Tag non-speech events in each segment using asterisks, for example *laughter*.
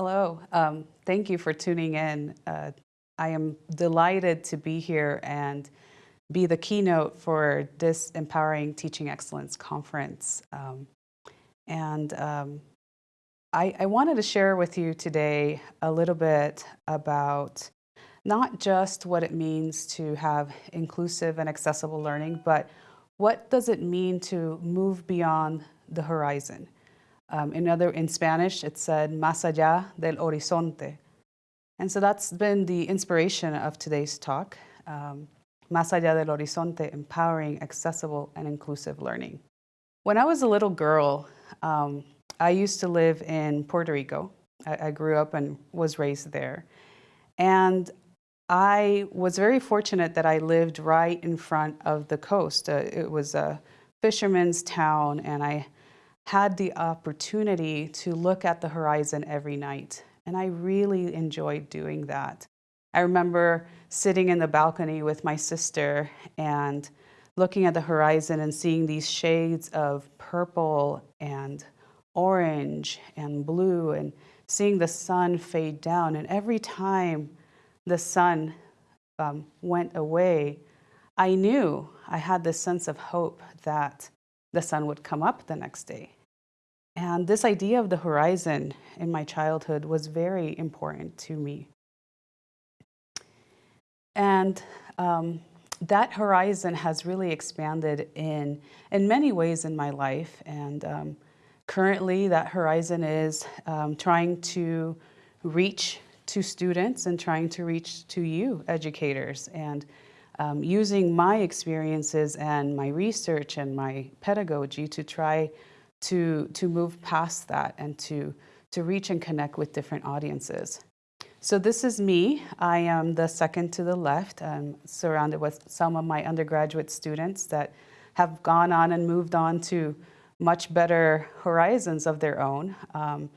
Hello. Um, thank you for tuning in. Uh, I am delighted to be here and be the keynote for this Empowering Teaching Excellence Conference. Um, and um, I, I, wanted to share with you today a little bit about not just what it means to have inclusive and accessible learning, but what does it mean to move beyond the horizon? Um, in other, in Spanish, it said más allá del horizonte. And so that's been the inspiration of today's talk, um, Más allá del horizonte, empowering accessible and inclusive learning. When I was a little girl, um, I used to live in Puerto Rico. I, I grew up and was raised there. And I was very fortunate that I lived right in front of the coast. Uh, it was a fisherman's town and I had the opportunity to look at the horizon every night. And I really enjoyed doing that. I remember sitting in the balcony with my sister and looking at the horizon and seeing these shades of purple and orange and blue and seeing the sun fade down. And every time the sun um, went away, I knew I had this sense of hope that the sun would come up the next day. And this idea of the horizon in my childhood was very important to me. And um, that horizon has really expanded in, in many ways in my life. And um, currently that horizon is um, trying to reach to students and trying to reach to you, educators, and um, using my experiences and my research and my pedagogy to try to, to move past that and to, to reach and connect with different audiences. So this is me. I am the second to the left. I'm surrounded with some of my undergraduate students that have gone on and moved on to much better horizons of their own. Um,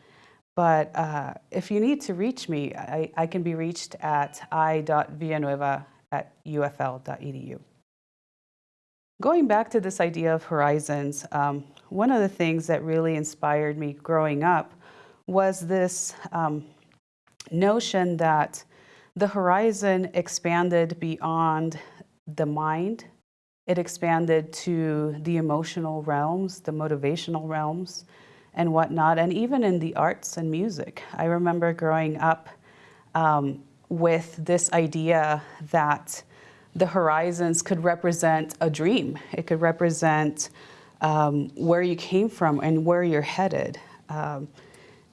but uh, if you need to reach me, I, I can be reached at i.villanueva at ufl.edu. Going back to this idea of horizons, um, one of the things that really inspired me growing up was this um, notion that the horizon expanded beyond the mind. It expanded to the emotional realms, the motivational realms, and whatnot, and even in the arts and music. I remember growing up um, with this idea that the horizons could represent a dream. It could represent um, where you came from and where you're headed. Um,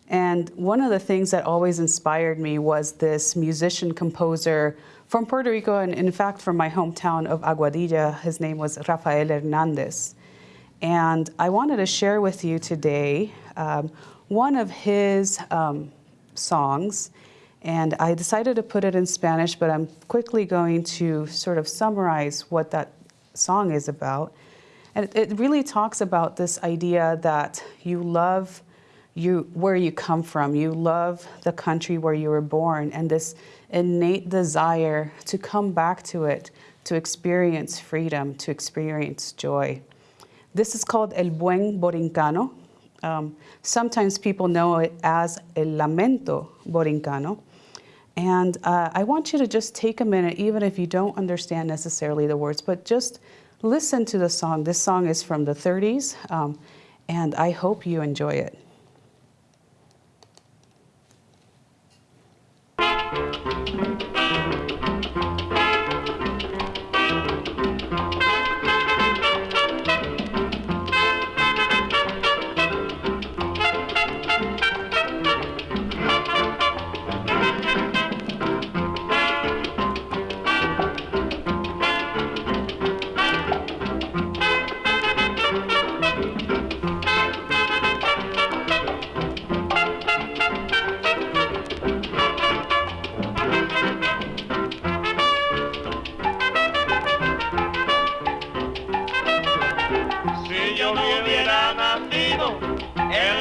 and one of the things that always inspired me was this musician composer from Puerto Rico and in fact from my hometown of Aguadilla. His name was Rafael Hernandez. And I wanted to share with you today um, one of his um, songs. And I decided to put it in Spanish, but I'm quickly going to sort of summarize what that song is about. And it, really talks about this idea that you love you, where you come from, you love the country where you were born, and this innate desire to come back to it, to experience freedom, to experience joy. This is called El Buen Borincano. Um, sometimes people know it as El Lamento Borincano. And uh, I want you to just take a minute, even if you don't understand necessarily the words, but just listen to the song. This song is from the 30s, um, and I hope you enjoy it.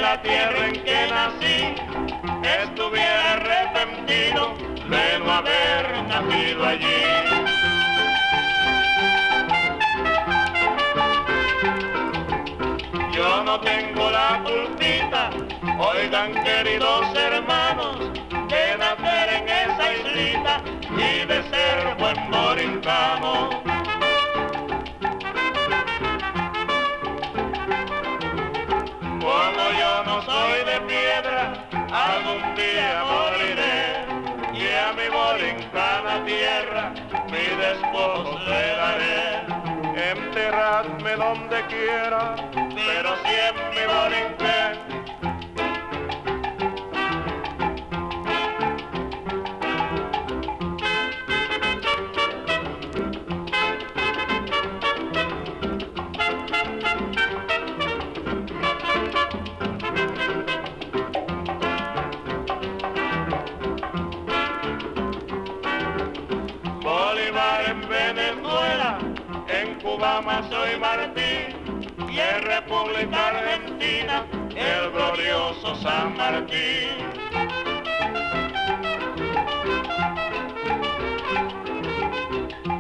la tierra en que nací estuviera arrepentido de no haber nacido allí. Yo no tengo la culpita, oigan queridos hermanos, de nacer en esa islita y de ser buen morincano. Mi despojo le daré. Enterradme donde quiera, pero si en más soy Martín y en República Argentina el glorioso San Martín.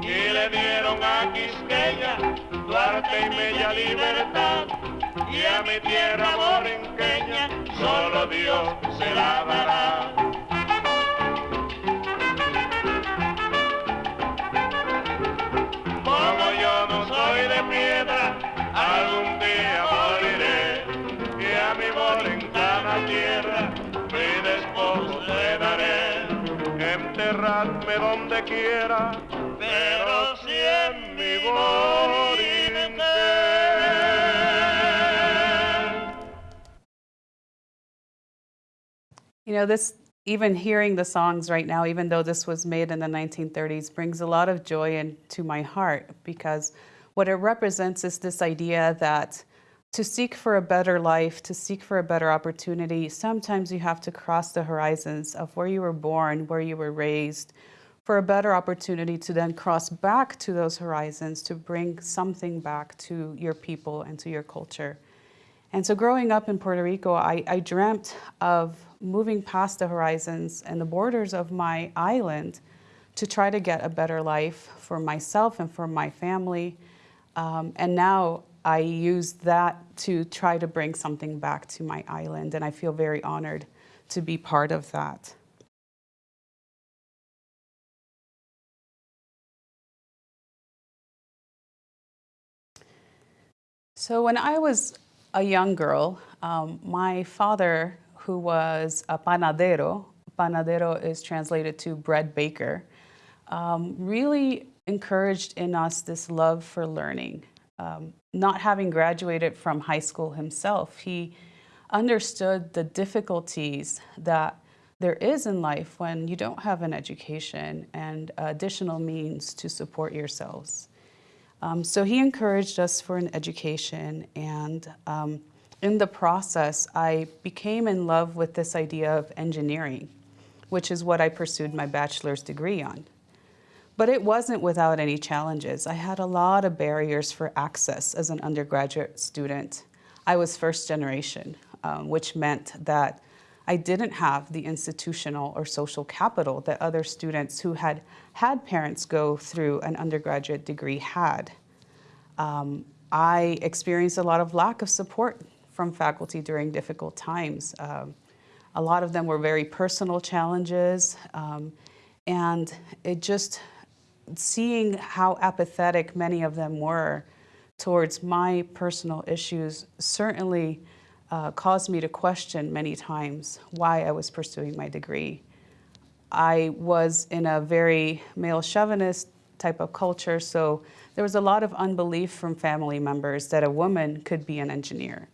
Y le dieron a Quisqueya, Duarte y Bella Libertad y a mi tierra borinqueña solo Dios se la dará. Donde quiera, pero si en mi. You know, this, even hearing the songs right now, even though this was made in the 1930s, brings a lot of joy into my heart because what it represents is this idea that to seek for a better life, to seek for a better opportunity, sometimes you have to cross the horizons of where you were born, where you were raised, for a better opportunity to then cross back to those horizons to bring something back to your people and to your culture. And so growing up in Puerto Rico, I, I dreamt of moving past the horizons and the borders of my island to try to get a better life for myself and for my family. Um, and now I use that to try to bring something back to my island, and I feel very honored to be part of that. So when I was a young girl, um, my father, who was a panadero, panadero is translated to bread baker, um, really encouraged in us this love for learning. Um, not having graduated from high school himself, he understood the difficulties that there is in life when you don't have an education and additional means to support yourselves. Um, so he encouraged us for an education and um, in the process, I became in love with this idea of engineering, which is what I pursued my bachelor's degree on. But it wasn't without any challenges. I had a lot of barriers for access as an undergraduate student. I was first generation, um, which meant that I didn't have the institutional or social capital that other students who had had parents go through an undergraduate degree had. Um, I experienced a lot of lack of support from faculty during difficult times. Um, a lot of them were very personal challenges, um, and it just, seeing how apathetic many of them were towards my personal issues certainly uh, caused me to question many times why I was pursuing my degree. I was in a very male chauvinist type of culture, so there was a lot of unbelief from family members that a woman could be an engineer.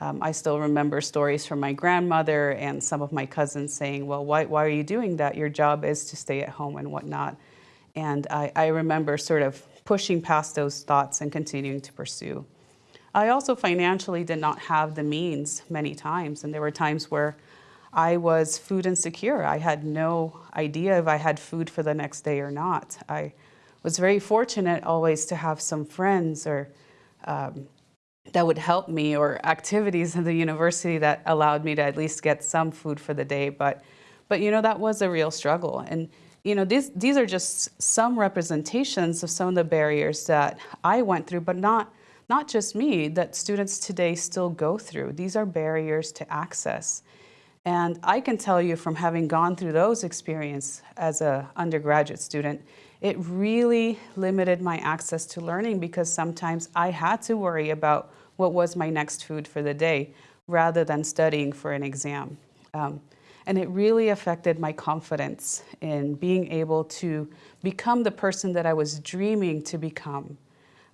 Um, I still remember stories from my grandmother and some of my cousins saying, well, why, why are you doing that? Your job is to stay at home and whatnot. And I, I remember sort of pushing past those thoughts and continuing to pursue. I also financially did not have the means many times, and there were times where I was food insecure. I had no idea if I had food for the next day or not. I was very fortunate always to have some friends or um, that would help me or activities in the university that allowed me to at least get some food for the day. But, but you know, that was a real struggle. And, you know, these, these are just some representations of some of the barriers that I went through, but not, not just me, that students today still go through. These are barriers to access. And I can tell you from having gone through those experience as a undergraduate student, it really limited my access to learning because sometimes I had to worry about what was my next food for the day rather than studying for an exam. Um, and it really affected my confidence in being able to become the person that I was dreaming to become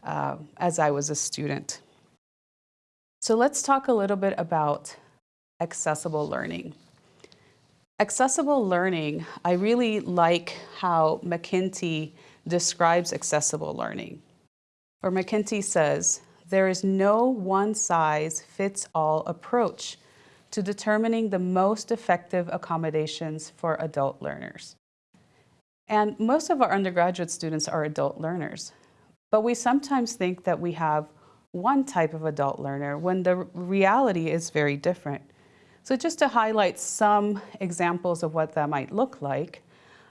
uh, as I was a student. So let's talk a little bit about accessible learning. Accessible learning, I really like how McKinsey describes accessible learning. Or McKinsey says, there is no one size fits all approach to determining the most effective accommodations for adult learners. And most of our undergraduate students are adult learners, but we sometimes think that we have one type of adult learner when the reality is very different. So just to highlight some examples of what that might look like,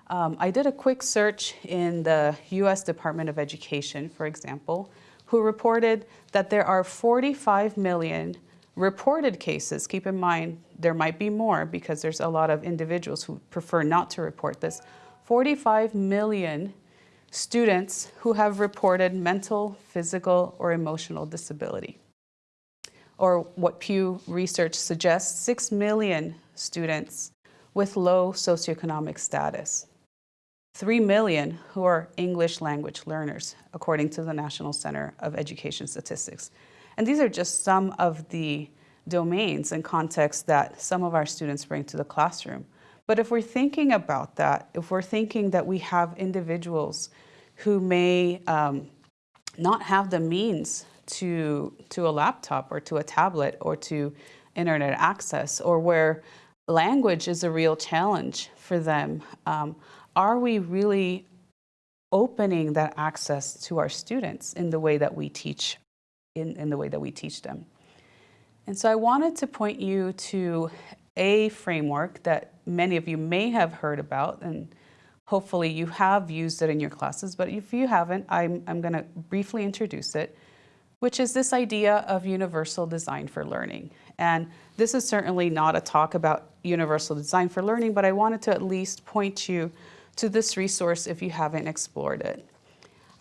um, I did a quick search in the US Department of Education, for example, who reported that there are 45 million reported cases. Keep in mind, there might be more because there's a lot of individuals who prefer not to report this. 45 million students who have reported mental, physical, or emotional disability. Or what Pew Research suggests, 6 million students with low socioeconomic status. 3 million who are English language learners, according to the National Center of Education Statistics. And these are just some of the domains and contexts that some of our students bring to the classroom. But if we're thinking about that, if we're thinking that we have individuals who may um, not have the means to, to a laptop or to a tablet or to internet access or where language is a real challenge for them, um, are we really opening that access to our students in the way that we teach, in, in the way that we teach them? And so I wanted to point you to a framework that many of you may have heard about and hopefully you have used it in your classes, but if you haven't, I'm, I'm gonna briefly introduce it, which is this idea of universal design for learning. And this is certainly not a talk about universal design for learning, but I wanted to at least point you to this resource if you haven't explored it.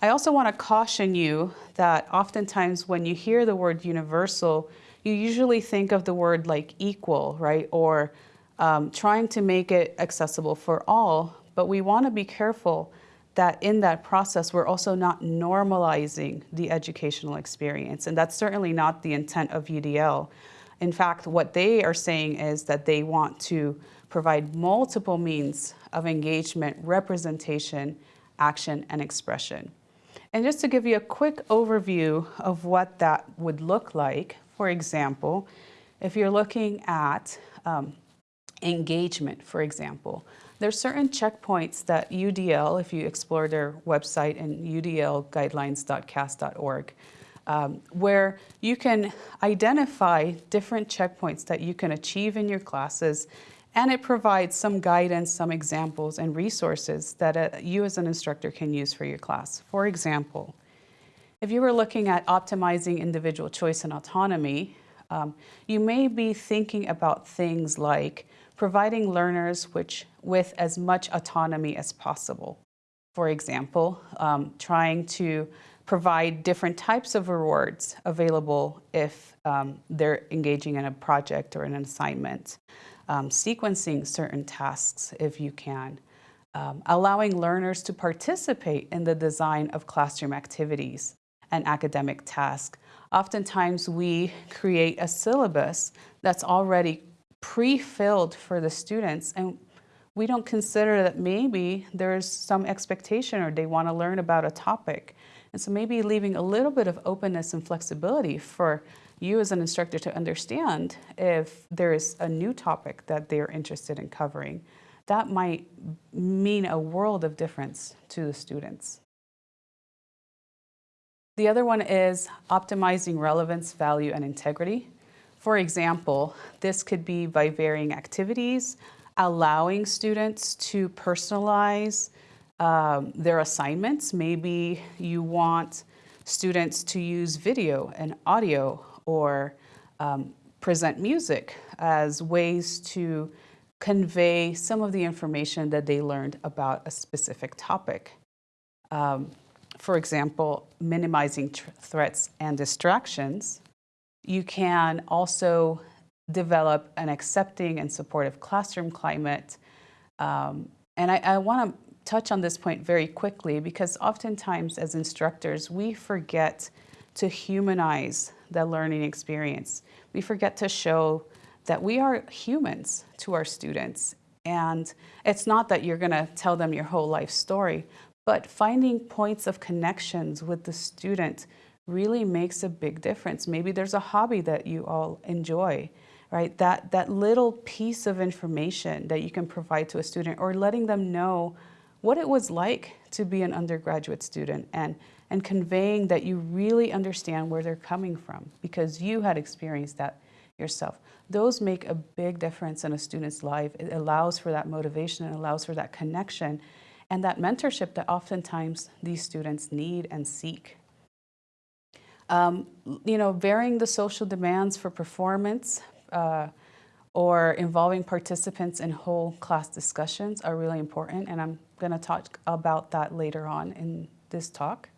I also want to caution you that oftentimes when you hear the word universal, you usually think of the word like equal, right? Or um, trying to make it accessible for all, but we want to be careful that in that process, we're also not normalizing the educational experience. And that's certainly not the intent of UDL. In fact, what they are saying is that they want to provide multiple means of engagement, representation, action, and expression. And just to give you a quick overview of what that would look like, for example, if you're looking at um, engagement, for example, there's certain checkpoints that UDL, if you explore their website and udlguidelines.cast.org, um, where you can identify different checkpoints that you can achieve in your classes and it provides some guidance, some examples and resources that you as an instructor can use for your class. For example, if you were looking at optimizing individual choice and autonomy, um, you may be thinking about things like providing learners which, with as much autonomy as possible. For example, um, trying to provide different types of rewards available if um, they're engaging in a project or an assignment, um, sequencing certain tasks if you can, um, allowing learners to participate in the design of classroom activities and academic tasks. Oftentimes we create a syllabus that's already pre-filled for the students and we don't consider that maybe there's some expectation or they want to learn about a topic. And so maybe leaving a little bit of openness and flexibility for you as an instructor to understand if there is a new topic that they're interested in covering. That might mean a world of difference to the students. The other one is optimizing relevance, value, and integrity. For example, this could be by varying activities, allowing students to personalize um, their assignments. Maybe you want students to use video and audio or um, present music as ways to convey some of the information that they learned about a specific topic. Um, for example, minimizing threats and distractions. You can also develop an accepting and supportive classroom climate. Um, and I, I want to touch on this point very quickly because oftentimes as instructors, we forget to humanize the learning experience. We forget to show that we are humans to our students. And it's not that you're going to tell them your whole life story, but finding points of connections with the student really makes a big difference. Maybe there's a hobby that you all enjoy, right? That, that little piece of information that you can provide to a student or letting them know what it was like to be an undergraduate student and, and conveying that you really understand where they're coming from because you had experienced that yourself. Those make a big difference in a student's life. It allows for that motivation, it allows for that connection and that mentorship that oftentimes these students need and seek. Um, you know, varying the social demands for performance uh, or involving participants in whole class discussions are really important, and I'm going to talk about that later on in this talk.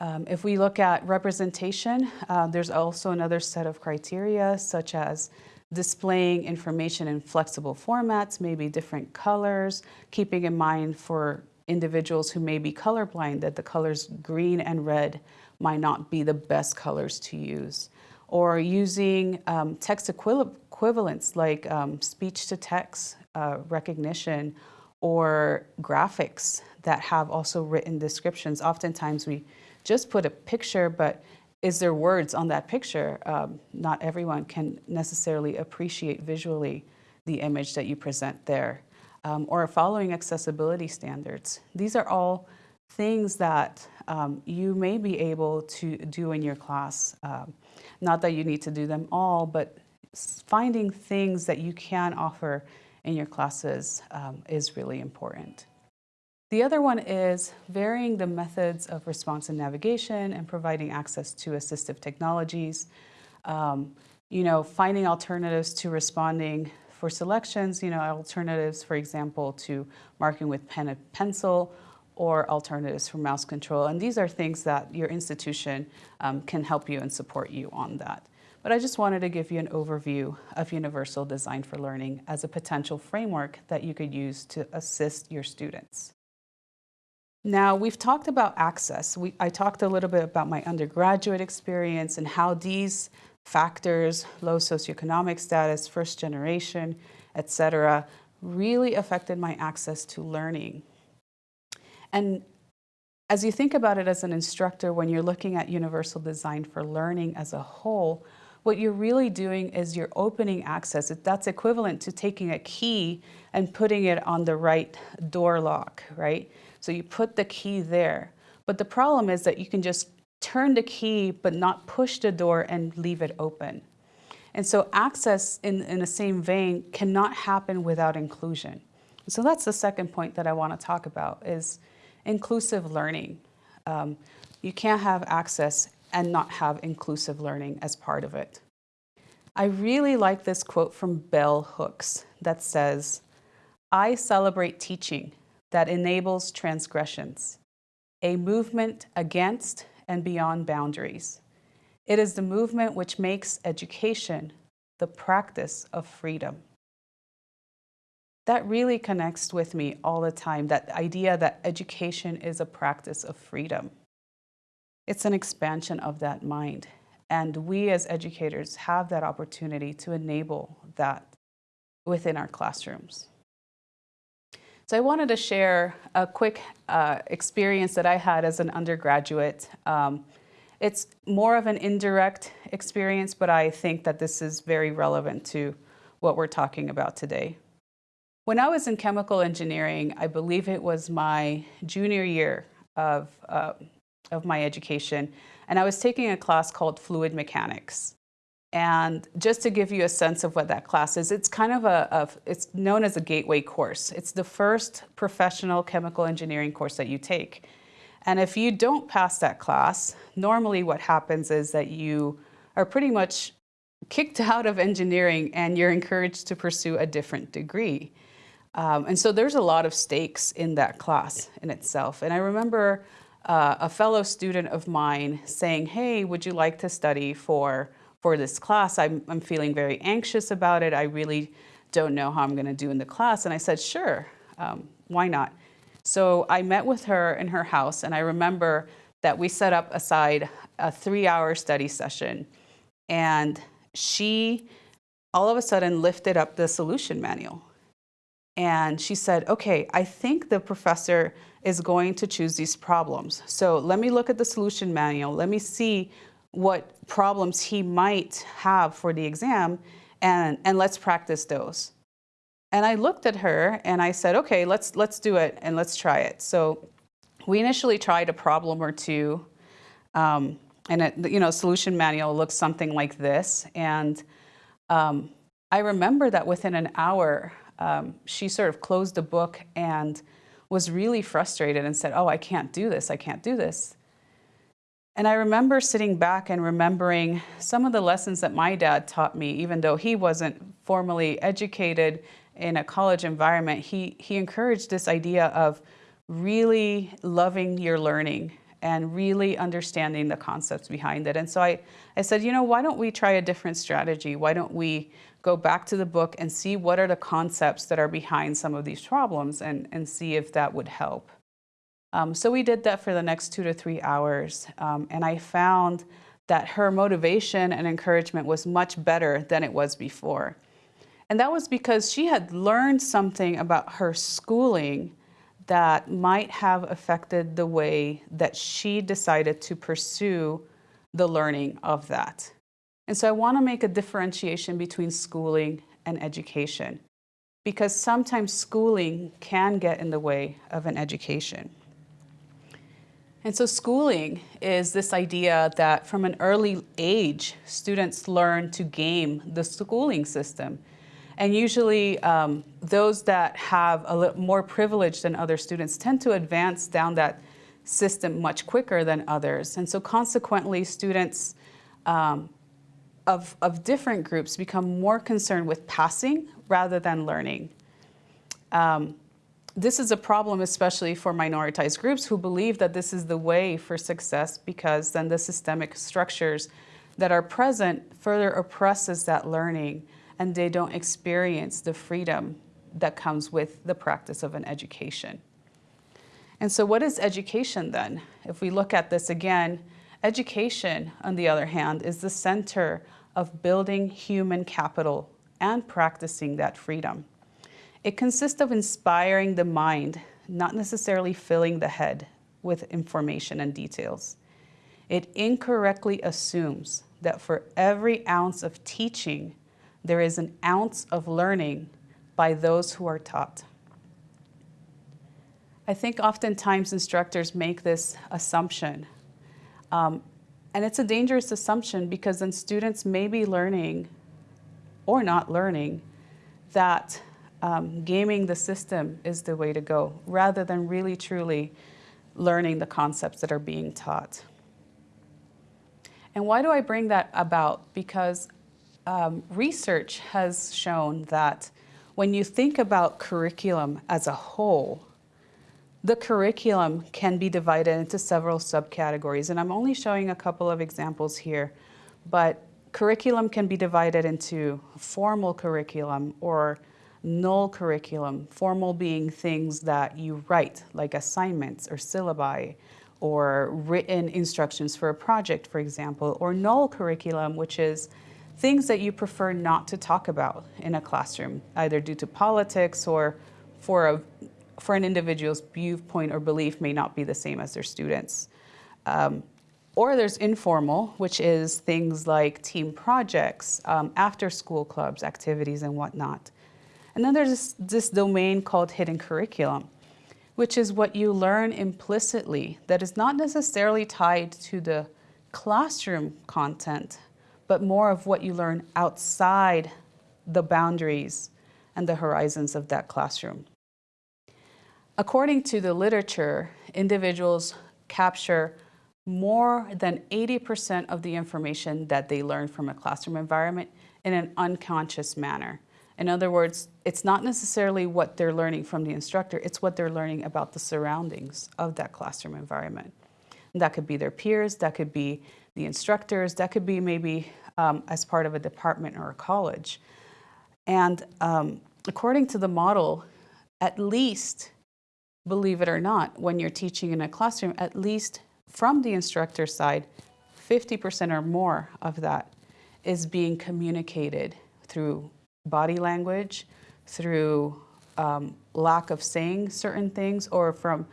Um, if we look at representation, uh, there's also another set of criteria, such as displaying information in flexible formats, maybe different colors, keeping in mind for individuals who may be colorblind that the colors green and red might not be the best colors to use. Or using um, text equivalents like um, speech to text uh, recognition or graphics that have also written descriptions. Oftentimes we just put a picture, but is there words on that picture? Um, not everyone can necessarily appreciate visually the image that you present there. Um, or following accessibility standards. These are all things that um, you may be able to do in your class. Um, not that you need to do them all, but finding things that you can offer in your classes um, is really important. The other one is varying the methods of response and navigation and providing access to assistive technologies. Um, you know, finding alternatives to responding for selections, you know, alternatives, for example, to marking with pen and pencil or alternatives for mouse control. And these are things that your institution um, can help you and support you on that. But I just wanted to give you an overview of Universal Design for Learning as a potential framework that you could use to assist your students. Now, we've talked about access. We, I talked a little bit about my undergraduate experience and how these factors, low socioeconomic status, first generation, et cetera, really affected my access to learning. And as you think about it as an instructor, when you're looking at universal design for learning as a whole, what you're really doing is you're opening access. That's equivalent to taking a key and putting it on the right door lock, right? So you put the key there. But the problem is that you can just turn the key but not push the door and leave it open. And so access in, in the same vein cannot happen without inclusion. So that's the second point that I want to talk about is inclusive learning. Um, you can't have access and not have inclusive learning as part of it. I really like this quote from Bell Hooks that says, I celebrate teaching that enables transgressions, a movement against and beyond boundaries. It is the movement which makes education the practice of freedom. That really connects with me all the time, that idea that education is a practice of freedom. It's an expansion of that mind. And we as educators have that opportunity to enable that within our classrooms. So I wanted to share a quick uh, experience that I had as an undergraduate. Um, it's more of an indirect experience, but I think that this is very relevant to what we're talking about today. When I was in chemical engineering, I believe it was my junior year of, uh, of my education, and I was taking a class called fluid mechanics. And just to give you a sense of what that class is, it's kind of a, a, it's known as a gateway course. It's the first professional chemical engineering course that you take. And if you don't pass that class, normally what happens is that you are pretty much kicked *laughs* out of engineering and you're encouraged to pursue a different degree. Um, and so there's a lot of stakes in that class in itself. And I remember uh, a fellow student of mine saying, hey, would you like to study for, for this class? I'm, I'm feeling very anxious about it. I really don't know how I'm going to do in the class. And I said, sure, um, why not? So I met with her in her house, and I remember that we set up aside a three hour study session. And she all of a sudden lifted up the solution manual. And she said, okay, I think the professor is going to choose these problems. So let me look at the solution manual. Let me see what problems he might have for the exam and, and let's practice those. And I looked at her and I said, okay, let's, let's do it and let's try it. So we initially tried a problem or two um, and it, you know, solution manual looks something like this. And um, I remember that within an hour, um, she sort of closed the book and was really frustrated and said, oh, I can't do this, I can't do this. And I remember sitting back and remembering some of the lessons that my dad taught me, even though he wasn't formally educated in a college environment, he, he encouraged this idea of really loving your learning and really understanding the concepts behind it. And so I, I said, you know, why don't we try a different strategy? Why don't we go back to the book and see what are the concepts that are behind some of these problems and, and see if that would help. Um, so we did that for the next two to three hours. Um, and I found that her motivation and encouragement was much better than it was before. And that was because she had learned something about her schooling that might have affected the way that she decided to pursue the learning of that. And so I want to make a differentiation between schooling and education because sometimes schooling can get in the way of an education. And so schooling is this idea that from an early age, students learn to game the schooling system and usually um, those that have a little more privilege than other students tend to advance down that system much quicker than others. And so consequently, students um, of, of different groups become more concerned with passing rather than learning. Um, this is a problem especially for minoritized groups who believe that this is the way for success because then the systemic structures that are present further oppresses that learning and they don't experience the freedom that comes with the practice of an education. And so what is education then? If we look at this again, education, on the other hand, is the center of building human capital and practicing that freedom. It consists of inspiring the mind, not necessarily filling the head with information and details. It incorrectly assumes that for every ounce of teaching there is an ounce of learning by those who are taught. I think oftentimes instructors make this assumption. Um, and it's a dangerous assumption because then students may be learning or not learning that um, gaming the system is the way to go rather than really truly learning the concepts that are being taught. And why do I bring that about? Because um, research has shown that when you think about curriculum as a whole, the curriculum can be divided into several subcategories. And I'm only showing a couple of examples here, but curriculum can be divided into formal curriculum or null curriculum, formal being things that you write, like assignments or syllabi, or written instructions for a project, for example, or null curriculum, which is things that you prefer not to talk about in a classroom, either due to politics or for, a, for an individual's viewpoint or belief may not be the same as their students. Um, or there's informal, which is things like team projects, um, after school clubs, activities and whatnot. And then there's this, this domain called hidden curriculum, which is what you learn implicitly that is not necessarily tied to the classroom content, but more of what you learn outside the boundaries and the horizons of that classroom. According to the literature, individuals capture more than 80% of the information that they learn from a classroom environment in an unconscious manner. In other words, it's not necessarily what they're learning from the instructor, it's what they're learning about the surroundings of that classroom environment. And that could be their peers, that could be the instructors, that could be maybe um, as part of a department or a college. And um, according to the model, at least, believe it or not, when you're teaching in a classroom, at least from the instructor side, 50% or more of that is being communicated through body language, through um, lack of saying certain things, or from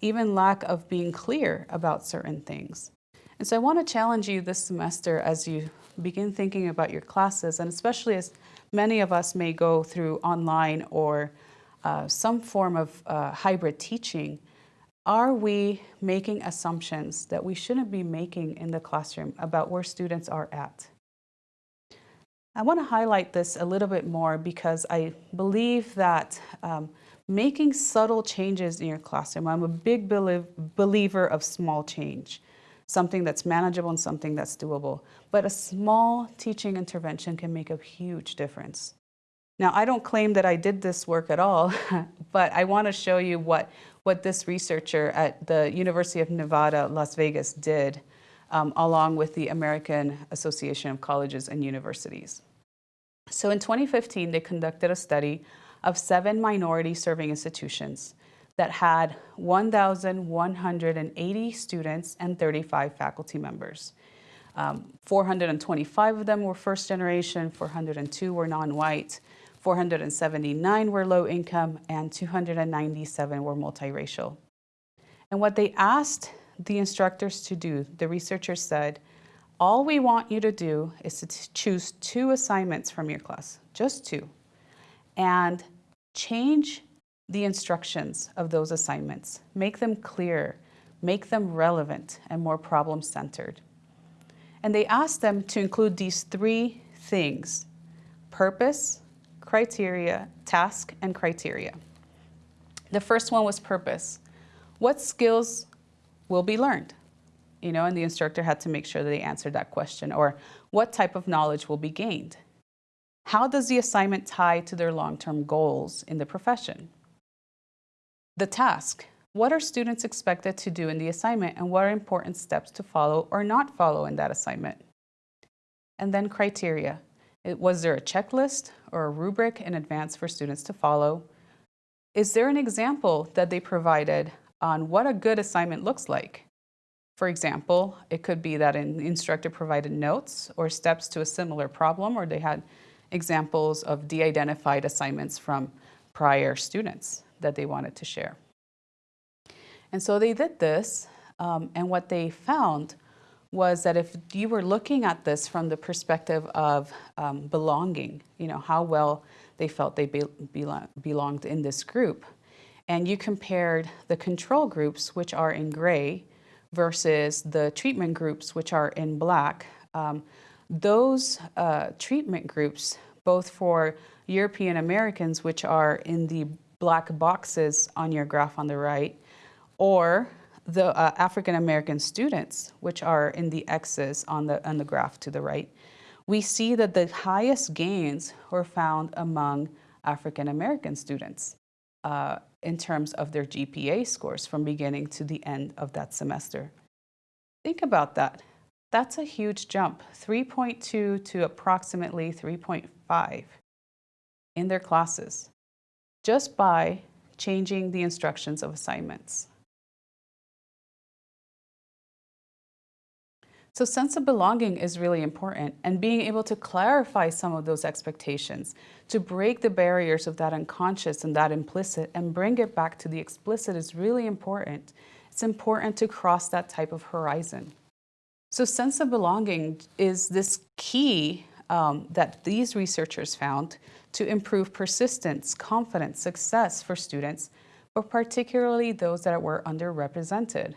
even lack of being clear about certain things. And so I want to challenge you this semester as you begin thinking about your classes, and especially as many of us may go through online or uh, some form of uh, hybrid teaching, are we making assumptions that we shouldn't be making in the classroom about where students are at? I want to highlight this a little bit more because I believe that um, making subtle changes in your classroom, I'm a big belie believer of small change, something that's manageable and something that's doable. But a small teaching intervention can make a huge difference. Now, I don't claim that I did this work at all, *laughs* but I want to show you what, what this researcher at the University of Nevada, Las Vegas did, um, along with the American Association of Colleges and Universities. So in 2015, they conducted a study of seven minority serving institutions that had 1,180 students and 35 faculty members. Um, 425 of them were first generation, 402 were non-white, 479 were low income, and 297 were multiracial. And what they asked the instructors to do, the researchers said, all we want you to do is to choose two assignments from your class, just two, and change the instructions of those assignments. Make them clear, make them relevant and more problem-centered. And they asked them to include these three things, purpose, criteria, task, and criteria. The first one was purpose. What skills will be learned? you know, and the instructor had to make sure that they answered that question, or what type of knowledge will be gained? How does the assignment tie to their long-term goals in the profession? The task. What are students expected to do in the assignment and what are important steps to follow or not follow in that assignment? And then criteria. It, was there a checklist or a rubric in advance for students to follow? Is there an example that they provided on what a good assignment looks like? For example, it could be that an instructor provided notes or steps to a similar problem, or they had examples of de-identified assignments from prior students that they wanted to share. And so they did this, um, and what they found was that if you were looking at this from the perspective of um, belonging, you know, how well they felt they be belonged in this group, and you compared the control groups, which are in gray, versus the treatment groups, which are in black, um, those uh, treatment groups, both for European Americans, which are in the black boxes on your graph on the right, or the uh, African American students, which are in the X's on the, on the graph to the right, we see that the highest gains were found among African American students. Uh, in terms of their GPA scores from beginning to the end of that semester. Think about that. That's a huge jump, 3.2 to approximately 3.5 in their classes, just by changing the instructions of assignments. So sense of belonging is really important and being able to clarify some of those expectations, to break the barriers of that unconscious and that implicit and bring it back to the explicit is really important. It's important to cross that type of horizon. So sense of belonging is this key um, that these researchers found to improve persistence, confidence, success for students, but particularly those that were underrepresented.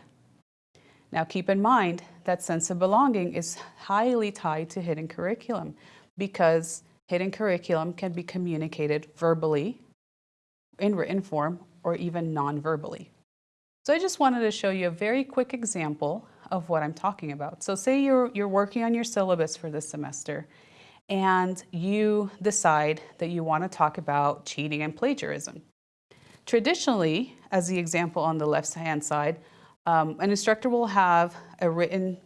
Now keep in mind that sense of belonging is highly tied to hidden curriculum because hidden curriculum can be communicated verbally, in written form, or even non-verbally. So I just wanted to show you a very quick example of what I'm talking about. So say you're, you're working on your syllabus for this semester and you decide that you want to talk about cheating and plagiarism. Traditionally, as the example on the left-hand side, um, an instructor will have a written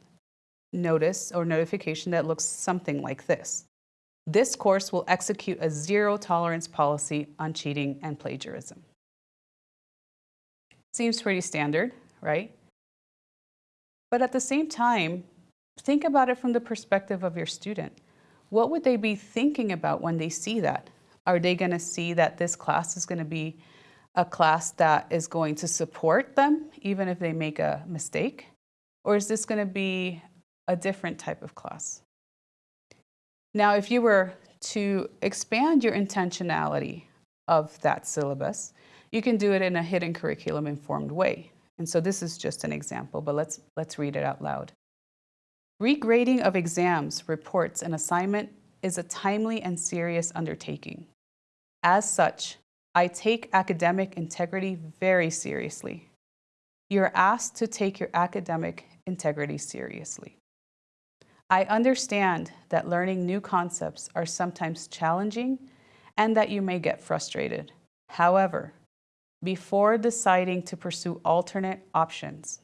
notice or notification that looks something like this. This course will execute a zero tolerance policy on cheating and plagiarism. Seems pretty standard, right? But at the same time, think about it from the perspective of your student. What would they be thinking about when they see that? Are they going to see that this class is going to be a class that is going to support them even if they make a mistake? Or is this going to be a different type of class? Now, if you were to expand your intentionality of that syllabus, you can do it in a hidden curriculum informed way. And so this is just an example, but let's, let's read it out loud. Regrading of exams, reports, and assignment is a timely and serious undertaking. As such, I take academic integrity very seriously. You're asked to take your academic integrity seriously. I understand that learning new concepts are sometimes challenging and that you may get frustrated. However, before deciding to pursue alternate options,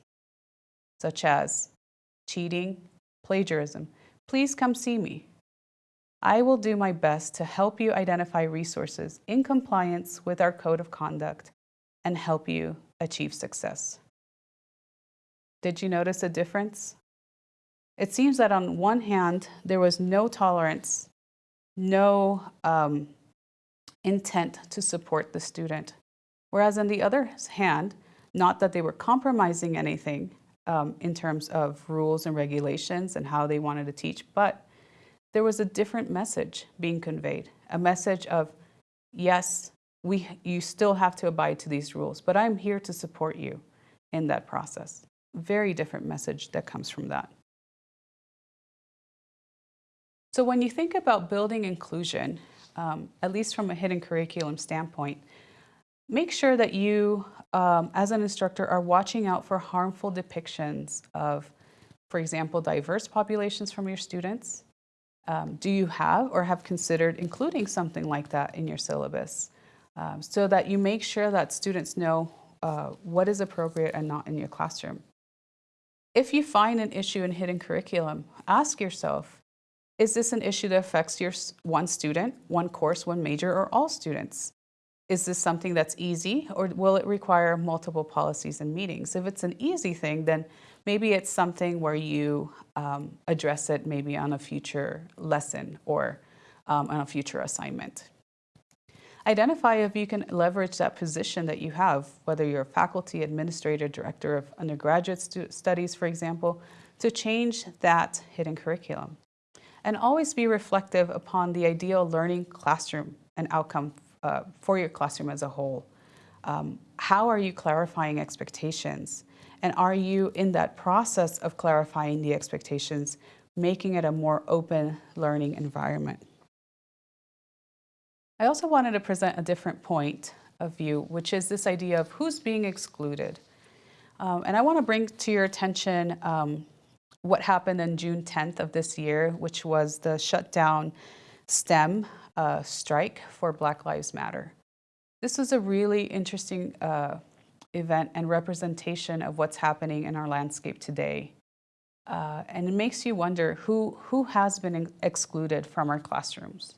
such as cheating, plagiarism, please come see me. I will do my best to help you identify resources in compliance with our code of conduct and help you achieve success. Did you notice a difference? It seems that on one hand, there was no tolerance, no um, intent to support the student. Whereas on the other hand, not that they were compromising anything um, in terms of rules and regulations and how they wanted to teach, but there was a different message being conveyed, a message of, yes, we, you still have to abide to these rules, but I'm here to support you in that process. Very different message that comes from that. So when you think about building inclusion, um, at least from a hidden curriculum standpoint, make sure that you, um, as an instructor, are watching out for harmful depictions of, for example, diverse populations from your students. Um, do you have or have considered including something like that in your syllabus um, so that you make sure that students know uh, what is appropriate and not in your classroom? If you find an issue in hidden curriculum, ask yourself, is this an issue that affects your one student, one course, one major, or all students? Is this something that's easy or will it require multiple policies and meetings? If it's an easy thing, then maybe it's something where you um, address it maybe on a future lesson or um, on a future assignment. Identify if you can leverage that position that you have, whether you're a faculty, administrator, director of undergraduate studies, for example, to change that hidden curriculum. And always be reflective upon the ideal learning classroom and outcome uh, for your classroom as a whole. Um, how are you clarifying expectations? And are you in that process of clarifying the expectations, making it a more open learning environment? I also wanted to present a different point of view, which is this idea of who's being excluded. Um, and I want to bring to your attention um, what happened on June 10th of this year, which was the shutdown STEM uh, strike for Black Lives Matter. This was a really interesting uh, event and representation of what's happening in our landscape today. Uh, and it makes you wonder who, who has been excluded from our classrooms?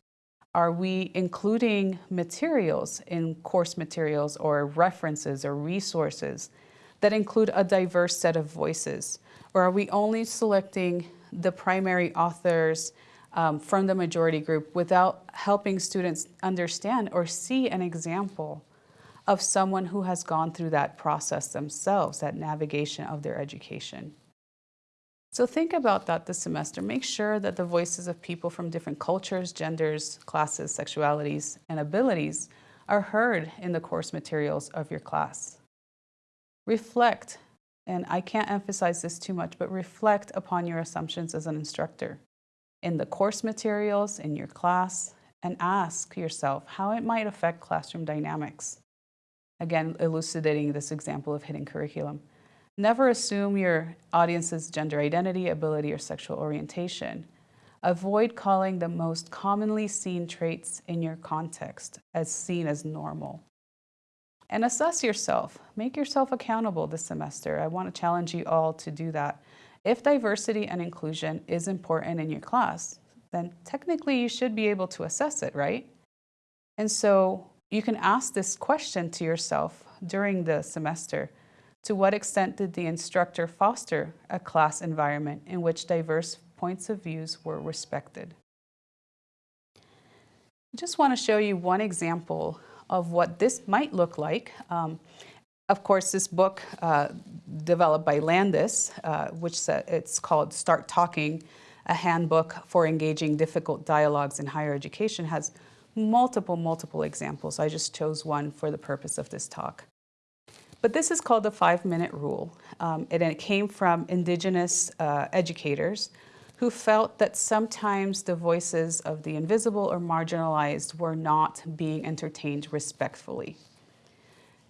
Are we including materials in course materials or references or resources that include a diverse set of voices? Or are we only selecting the primary authors um, from the majority group without helping students understand or see an example of someone who has gone through that process themselves, that navigation of their education. So think about that this semester. Make sure that the voices of people from different cultures, genders, classes, sexualities, and abilities are heard in the course materials of your class. Reflect, and I can't emphasize this too much, but reflect upon your assumptions as an instructor in the course materials, in your class, and ask yourself how it might affect classroom dynamics. Again, elucidating this example of hidden curriculum. Never assume your audience's gender identity, ability, or sexual orientation. Avoid calling the most commonly seen traits in your context as seen as normal. And assess yourself. Make yourself accountable this semester. I want to challenge you all to do that. If diversity and inclusion is important in your class, then technically you should be able to assess it, right? And so you can ask this question to yourself during the semester. To what extent did the instructor foster a class environment in which diverse points of views were respected? I just want to show you one example of what this might look like. Um, of course, this book uh, developed by Landis, uh, which it's called Start Talking, a handbook for engaging difficult dialogues in higher education, has multiple, multiple examples. I just chose one for the purpose of this talk. But this is called the five-minute rule, um, and it came from indigenous uh, educators who felt that sometimes the voices of the invisible or marginalized were not being entertained respectfully.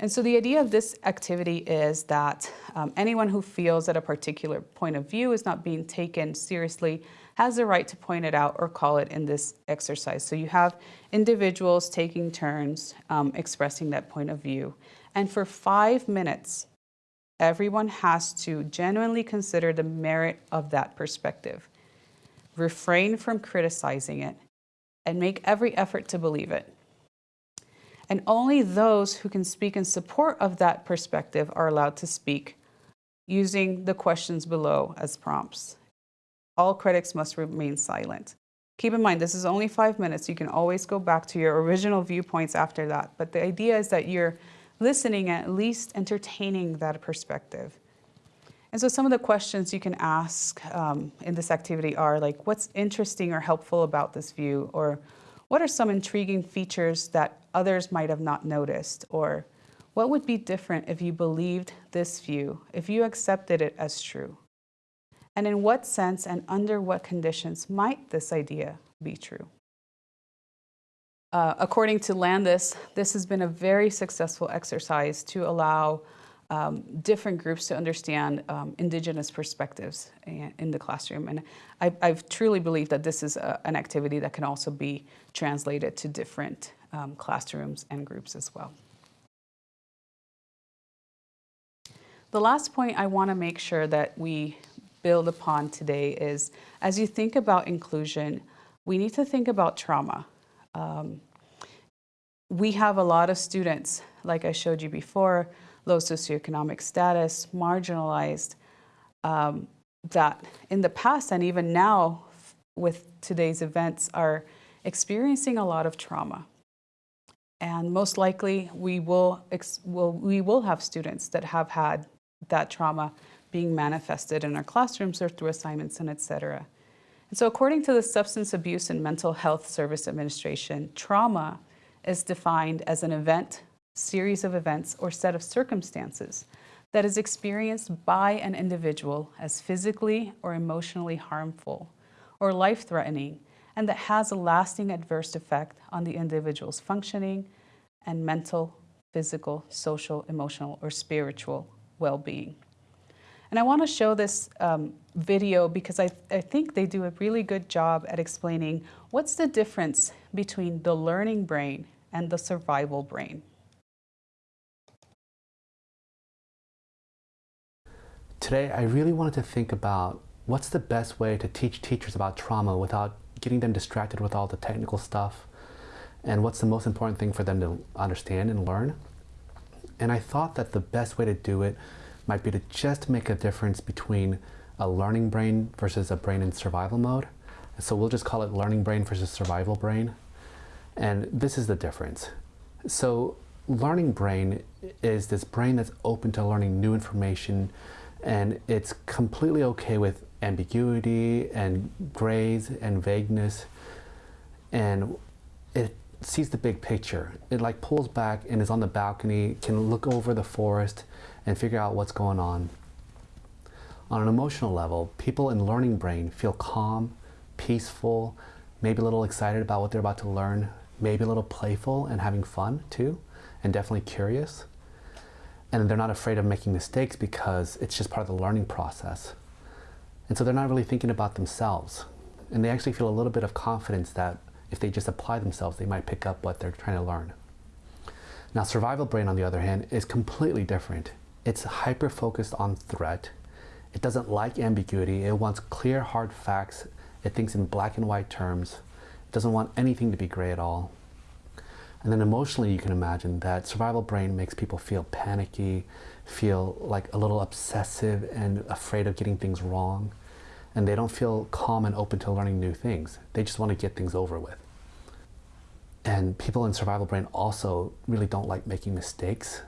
And so the idea of this activity is that um, anyone who feels that a particular point of view is not being taken seriously has the right to point it out or call it in this exercise. So you have individuals taking turns um, expressing that point of view. And for five minutes, everyone has to genuinely consider the merit of that perspective refrain from criticizing it, and make every effort to believe it. And only those who can speak in support of that perspective are allowed to speak using the questions below as prompts. All critics must remain silent. Keep in mind, this is only five minutes. You can always go back to your original viewpoints after that. But the idea is that you're listening, at least entertaining that perspective. And so some of the questions you can ask um, in this activity are like, what's interesting or helpful about this view? Or what are some intriguing features that others might have not noticed? Or what would be different if you believed this view, if you accepted it as true? And in what sense and under what conditions might this idea be true? Uh, according to Landis, this has been a very successful exercise to allow um, different groups to understand um, indigenous perspectives in the classroom. And I, I truly believe that this is a, an activity that can also be translated to different um, classrooms and groups as well. The last point I want to make sure that we build upon today is, as you think about inclusion, we need to think about trauma. Um, we have a lot of students, like I showed you before, low socioeconomic status, marginalized, um, that in the past and even now with today's events are experiencing a lot of trauma. And most likely we will, will, we will have students that have had that trauma being manifested in our classrooms or through assignments and et cetera. And so according to the Substance Abuse and Mental Health Service Administration, trauma is defined as an event series of events or set of circumstances that is experienced by an individual as physically or emotionally harmful or life-threatening and that has a lasting adverse effect on the individual's functioning and mental, physical, social, emotional, or spiritual well-being. And I want to show this um, video because I, I think they do a really good job at explaining what's the difference between the learning brain and the survival brain. Today, I really wanted to think about what's the best way to teach teachers about trauma without getting them distracted with all the technical stuff, and what's the most important thing for them to understand and learn. And I thought that the best way to do it might be to just make a difference between a learning brain versus a brain in survival mode. So we'll just call it learning brain versus survival brain. And this is the difference. So learning brain is this brain that's open to learning new information and it's completely okay with ambiguity and grays and vagueness and it sees the big picture. It like pulls back and is on the balcony, can look over the forest and figure out what's going on. On an emotional level, people in learning brain feel calm, peaceful, maybe a little excited about what they're about to learn, maybe a little playful and having fun too, and definitely curious. And they're not afraid of making mistakes because it's just part of the learning process. And so they're not really thinking about themselves. And they actually feel a little bit of confidence that if they just apply themselves, they might pick up what they're trying to learn. Now, survival brain, on the other hand, is completely different. It's hyper focused on threat. It doesn't like ambiguity. It wants clear, hard facts. It thinks in black and white terms. It doesn't want anything to be gray at all. And then emotionally, you can imagine that survival brain makes people feel panicky, feel like a little obsessive and afraid of getting things wrong. And they don't feel calm and open to learning new things. They just want to get things over with. And people in survival brain also really don't like making mistakes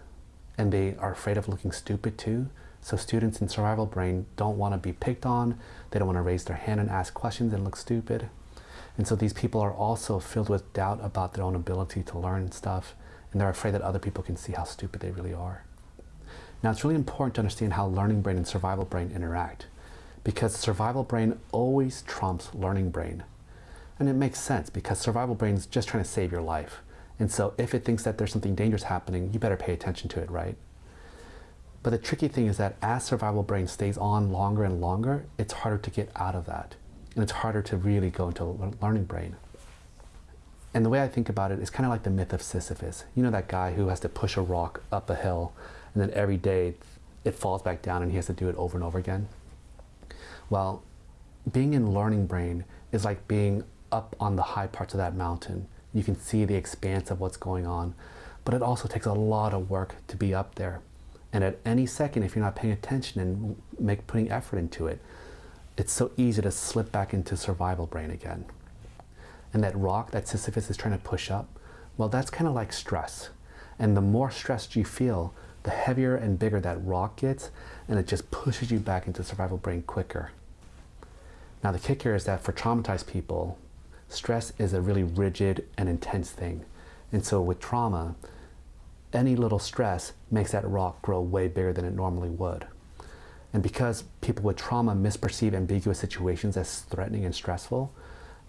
and they are afraid of looking stupid too. So students in survival brain don't want to be picked on. They don't want to raise their hand and ask questions and look stupid. And so these people are also filled with doubt about their own ability to learn stuff, and they're afraid that other people can see how stupid they really are. Now it's really important to understand how learning brain and survival brain interact, because survival brain always trumps learning brain. And it makes sense because survival brain is just trying to save your life. And so if it thinks that there's something dangerous happening, you better pay attention to it, right? But the tricky thing is that as survival brain stays on longer and longer, it's harder to get out of that and it's harder to really go into learning brain. And the way I think about it is kind of like the myth of Sisyphus. You know that guy who has to push a rock up a hill and then every day it falls back down and he has to do it over and over again? Well, being in learning brain is like being up on the high parts of that mountain. You can see the expanse of what's going on, but it also takes a lot of work to be up there. And at any second, if you're not paying attention and make, putting effort into it, it's so easy to slip back into survival brain again. And that rock that Sisyphus is trying to push up, well, that's kind of like stress. And the more stressed you feel, the heavier and bigger that rock gets, and it just pushes you back into survival brain quicker. Now, the kicker is that for traumatized people, stress is a really rigid and intense thing. And so with trauma, any little stress makes that rock grow way bigger than it normally would. And because people with trauma misperceive ambiguous situations as threatening and stressful,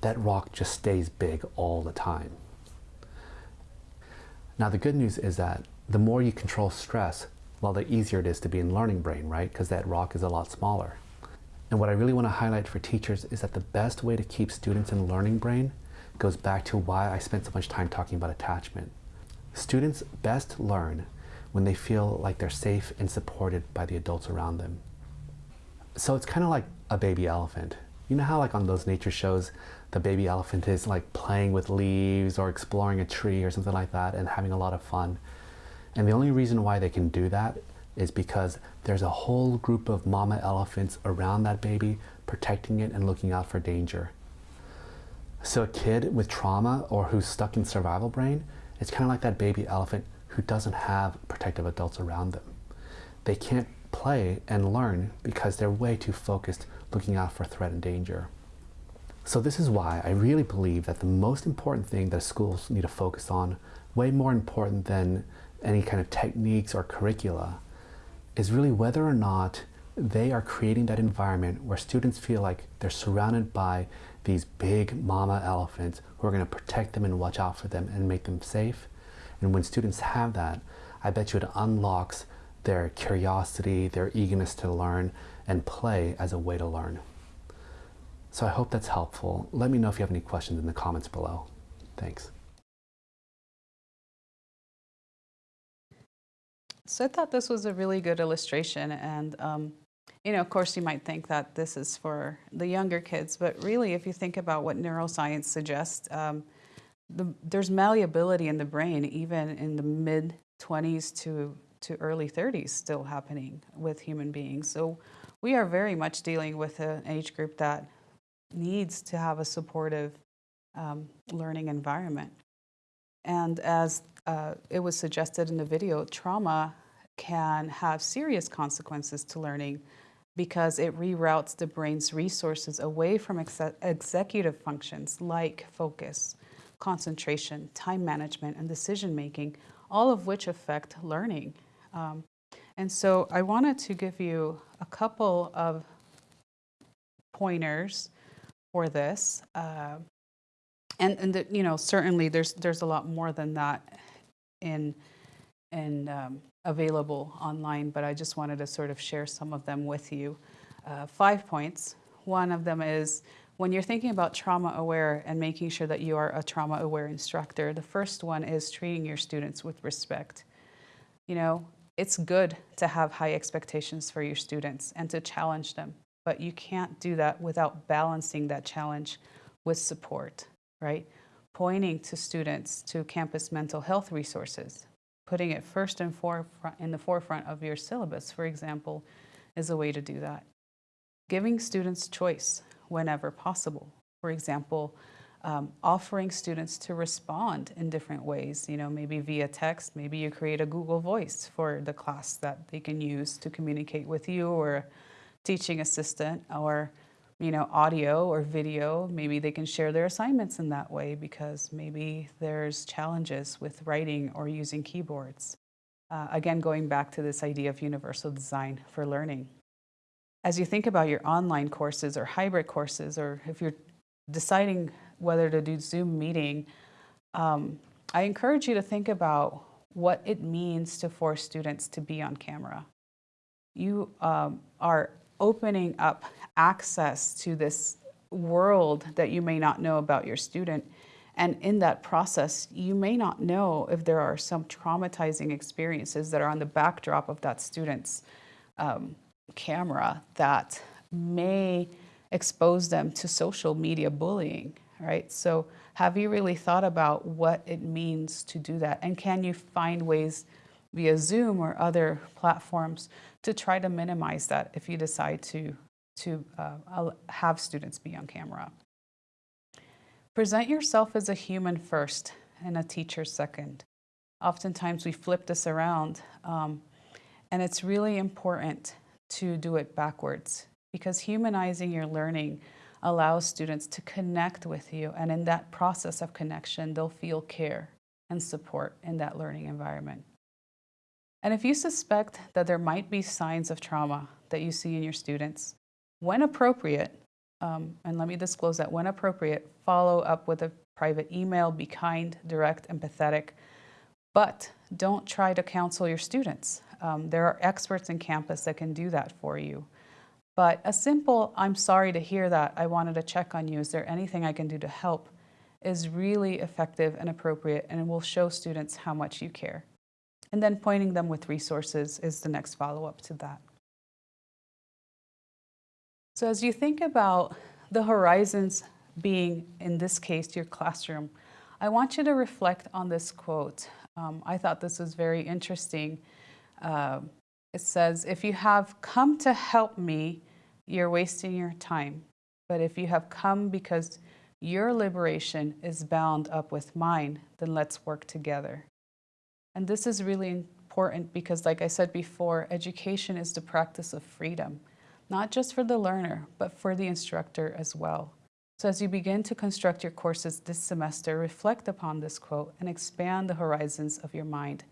that rock just stays big all the time. Now the good news is that the more you control stress, well, the easier it is to be in learning brain, right? Because that rock is a lot smaller. And what I really want to highlight for teachers is that the best way to keep students in learning brain goes back to why I spent so much time talking about attachment. Students best learn when they feel like they're safe and supported by the adults around them. So it's kind of like a baby elephant. You know how like on those nature shows, the baby elephant is like playing with leaves or exploring a tree or something like that and having a lot of fun. And the only reason why they can do that is because there's a whole group of mama elephants around that baby protecting it and looking out for danger. So a kid with trauma or who's stuck in survival brain, it's kind of like that baby elephant who doesn't have protective adults around them. They can't play and learn because they're way too focused looking out for threat and danger. So this is why I really believe that the most important thing that schools need to focus on, way more important than any kind of techniques or curricula, is really whether or not they are creating that environment where students feel like they're surrounded by these big mama elephants who are going to protect them and watch out for them and make them safe. And when students have that, I bet you it unlocks their curiosity, their eagerness to learn, and play as a way to learn. So I hope that's helpful. Let me know if you have any questions in the comments below. Thanks. So I thought this was a really good illustration and um, you know, of course you might think that this is for the younger kids, but really if you think about what neuroscience suggests, um, the, there's malleability in the brain even in the mid 20s to to early 30s still happening with human beings. So we are very much dealing with an age group that needs to have a supportive um, learning environment. And as uh, it was suggested in the video, trauma can have serious consequences to learning because it reroutes the brain's resources away from ex executive functions like focus, concentration, time management, and decision making, all of which affect learning. Um, and so I wanted to give you a couple of pointers for this. Uh, and and the, you know, certainly there's, there's a lot more than that in, and um, available online, but I just wanted to sort of share some of them with you. Uh, five points. One of them is when you're thinking about trauma aware and making sure that you are a trauma aware instructor, the first one is treating your students with respect. You know, it's good to have high expectations for your students and to challenge them, but you can't do that without balancing that challenge with support, right? Pointing to students to campus mental health resources, putting it first and in the forefront of your syllabus, for example, is a way to do that. Giving students choice whenever possible. For example, um, offering students to respond in different ways, you know, maybe via text, maybe you create a Google Voice for the class that they can use to communicate with you or teaching assistant or, you know, audio or video. Maybe they can share their assignments in that way because maybe there's challenges with writing or using keyboards. Uh, again, going back to this idea of universal design for learning. As you think about your online courses or hybrid courses, or if you're deciding whether to do Zoom meeting, um, I encourage you to think about what it means to force students to be on camera. You um, are opening up access to this world that you may not know about your student. And in that process, you may not know if there are some traumatizing experiences that are on the backdrop of that student's um, camera that may expose them to social media bullying, right? So have you really thought about what it means to do that? And can you find ways via Zoom or other platforms to try to minimize that if you decide to, to uh, have students be on camera? Present yourself as a human first and a teacher second. Oftentimes we flip this around um, and it's really important to do it backwards because humanizing your learning allows students to connect with you and in that process of connection they'll feel care and support in that learning environment. And if you suspect that there might be signs of trauma that you see in your students, when appropriate, um, and let me disclose that when appropriate, follow up with a private email, be kind, direct, empathetic, but don't try to counsel your students. Um, there are experts in campus that can do that for you. But a simple, I'm sorry to hear that, I wanted to check on you, is there anything I can do to help, is really effective and appropriate and will show students how much you care. And then pointing them with resources is the next follow-up to that. So as you think about the horizons being, in this case, your classroom, I want you to reflect on this quote. Um, I thought this was very interesting. Uh, it says, if you have come to help me, you're wasting your time. But if you have come because your liberation is bound up with mine, then let's work together. And this is really important because, like I said before, education is the practice of freedom, not just for the learner, but for the instructor as well. So as you begin to construct your courses this semester, reflect upon this quote and expand the horizons of your mind.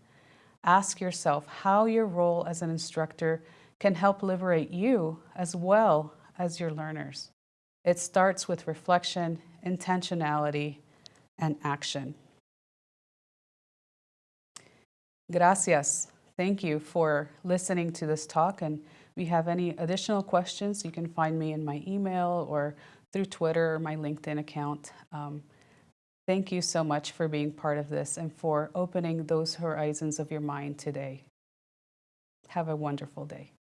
Ask yourself how your role as an instructor can help liberate you as well as your learners. It starts with reflection, intentionality, and action. Gracias. Thank you for listening to this talk. And if you have any additional questions, you can find me in my email or through Twitter or my LinkedIn account. Um, thank you so much for being part of this and for opening those horizons of your mind today. Have a wonderful day.